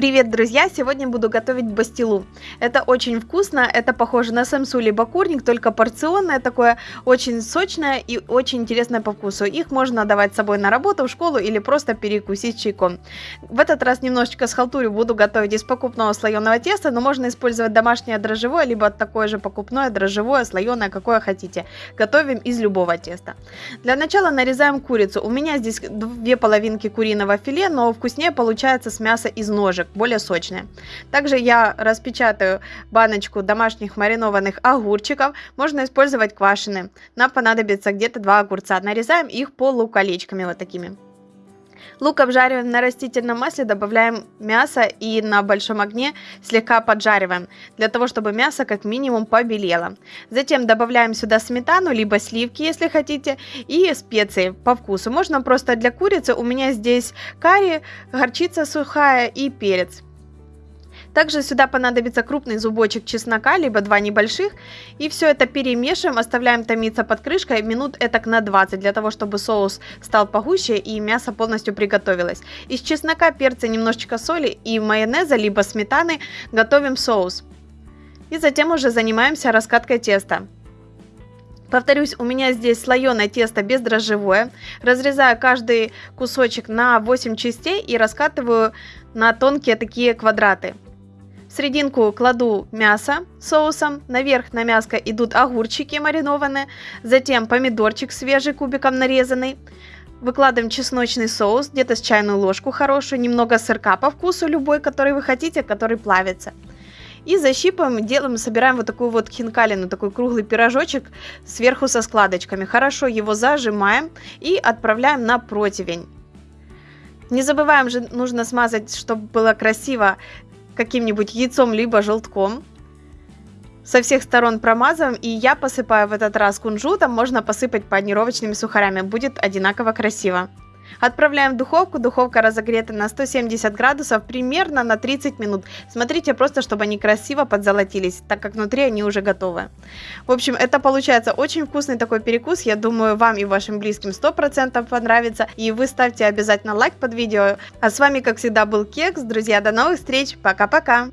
Привет, друзья! Сегодня буду готовить бастилу. Это очень вкусно, это похоже на самсу либо курник, только порционное такое, очень сочное и очень интересное по вкусу. Их можно давать с собой на работу, в школу или просто перекусить чайком. В этот раз немножечко с халтурью буду готовить из покупного слоеного теста, но можно использовать домашнее дрожжевое, либо такое же покупное дрожжевое, слоеное, какое хотите. Готовим из любого теста. Для начала нарезаем курицу. У меня здесь две половинки куриного филе, но вкуснее получается с мяса из ножек, более сочные. Также я распечатаю баночку домашних маринованных огурчиков. Можно использовать квашеные. Нам понадобится где-то два огурца. Нарезаем их полуколечками вот такими. Лук обжариваем на растительном масле, добавляем мясо и на большом огне слегка поджариваем, для того, чтобы мясо как минимум побелело. Затем добавляем сюда сметану, либо сливки, если хотите, и специи по вкусу. Можно просто для курицы, у меня здесь карри, горчица сухая и перец. Также сюда понадобится крупный зубочек чеснока, либо два небольших. И все это перемешиваем, оставляем томиться под крышкой минут этак на 20, для того, чтобы соус стал погуще и мясо полностью приготовилось. Из чеснока, перца, немножечко соли и майонеза, либо сметаны готовим соус. И затем уже занимаемся раскаткой теста. Повторюсь, у меня здесь слоеное тесто бездрожжевое. Разрезаю каждый кусочек на 8 частей и раскатываю на тонкие такие квадраты. В серединку кладу мясо соусом, наверх на мяско идут огурчики маринованные, затем помидорчик свежий кубиком нарезанный. Выкладываем чесночный соус, где-то с чайную ложку хорошую, немного сырка по вкусу любой, который вы хотите, который плавится. И защипываем, делаем, собираем вот такую вот хинкалину, такой круглый пирожочек сверху со складочками. Хорошо его зажимаем и отправляем на противень. Не забываем же, нужно смазать, чтобы было красиво, каким-нибудь яйцом либо желтком. Со всех сторон промазываем, и я посыпаю в этот раз кунжутом, можно посыпать панировочными сухарями, будет одинаково красиво. Отправляем в духовку, духовка разогрета на 170 градусов примерно на 30 минут. Смотрите просто, чтобы они красиво подзолотились, так как внутри они уже готовы. В общем, это получается очень вкусный такой перекус, я думаю, вам и вашим близким 100% понравится. И вы ставьте обязательно лайк под видео. А с вами, как всегда, был Кекс. Друзья, до новых встреч, пока-пока!